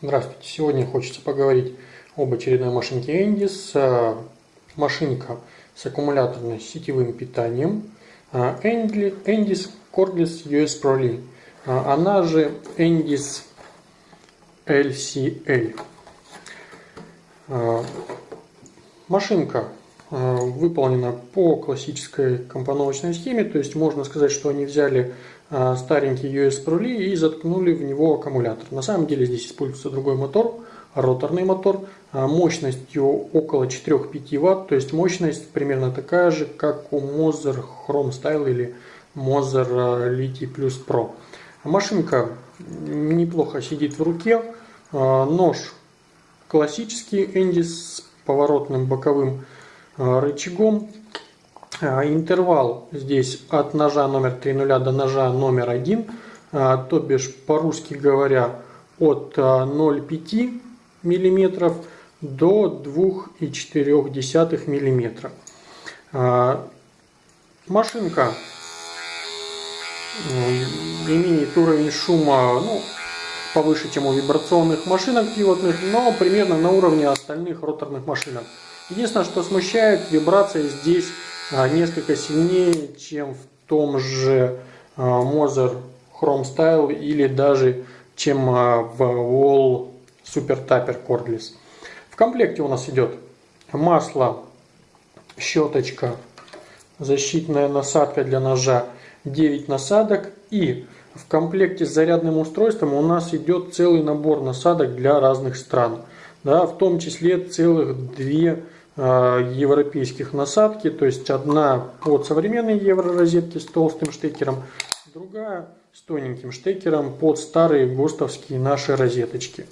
Здравствуйте! Сегодня хочется поговорить об очередной машинке Endis. Машинка с аккумуляторно-сетевым питанием Endis Cordless US Pro Li. Она же Endis LCL. Машинка выполнена по классической компоновочной схеме, то есть можно сказать, что они взяли а, старенький US Li и заткнули в него аккумулятор. На самом деле здесь используется другой мотор, роторный мотор, а, мощностью около 4-5 Вт, то есть мощность примерно такая же, как у Moser Chrome Style или Moser Liti Plus Pro. Машинка неплохо сидит в руке, нож классический Энди с поворотным боковым рычагом, а, интервал здесь от ножа номер 3.0 до ножа номер 1, а, то бишь по-русски говоря от 0,5 а, мм до 2,4 мм. Машинка имеет уровень шума ну, повыше, чем у вибрационных машинок пивотных, но примерно на уровне остальных роторных машинок. Единственное, что смущает, вибрация здесь а, несколько сильнее, чем в том же а, Moser Chrome Style или даже чем а, в Wall Super Tapper Cordless. В комплекте у нас идет масло, щеточка, защитная насадка для ножа, 9 насадок и в комплекте с зарядным устройством у нас идет целый набор насадок для разных стран. Да, в том числе целых две европейских насадки, то есть одна под современные евророзетки с толстым штекером, другая с тоненьким штекером под старые ГОСТовские наши розеточки.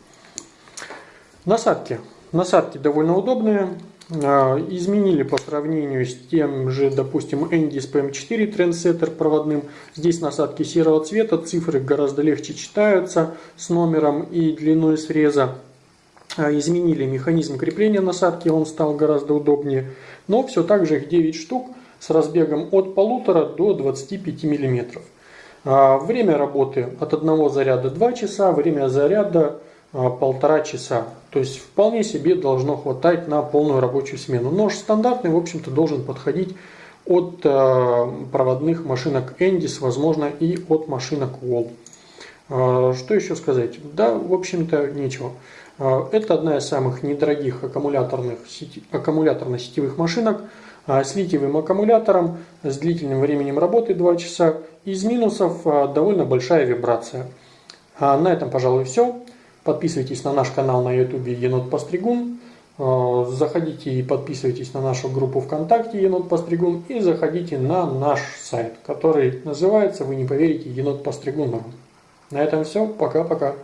Насадки. Насадки довольно удобные. Э, изменили по сравнению с тем же, допустим, Endis PM4 Trendsetter проводным. Здесь насадки серого цвета, цифры гораздо легче читаются с номером и длиной среза. А, изменили механизм крепления насадки, он стал гораздо удобнее. Но все так же их 9 штук с разбегом от 1,5 до 25 мм. А, время работы от одного заряда 2 часа, время заряда а, полтора часа. То есть вполне себе должно хватать на полную рабочую смену. Нож стандартный, в общем-то, должен подходить от проводных машинок Endis, возможно, и от машинок Wall. Что еще сказать? Да, в общем-то, ничего. А, это одна из самых недорогих аккумуляторных, аккумуляторно-сетевых машинок а, с литиевым аккумулятором, с длительным временем работы 2 часа. Из минусов а, довольно большая вибрация. На этом, пожалуй, все. Подписывайтесь на наш канал на YouTube Енот Постригун. Заходите и подписывайтесь на нашу группу ВКонтакте Енот Постригун. И заходите на наш сайт, который называется, вы не поверите, Енот Постригун. На этом все. Пока-пока.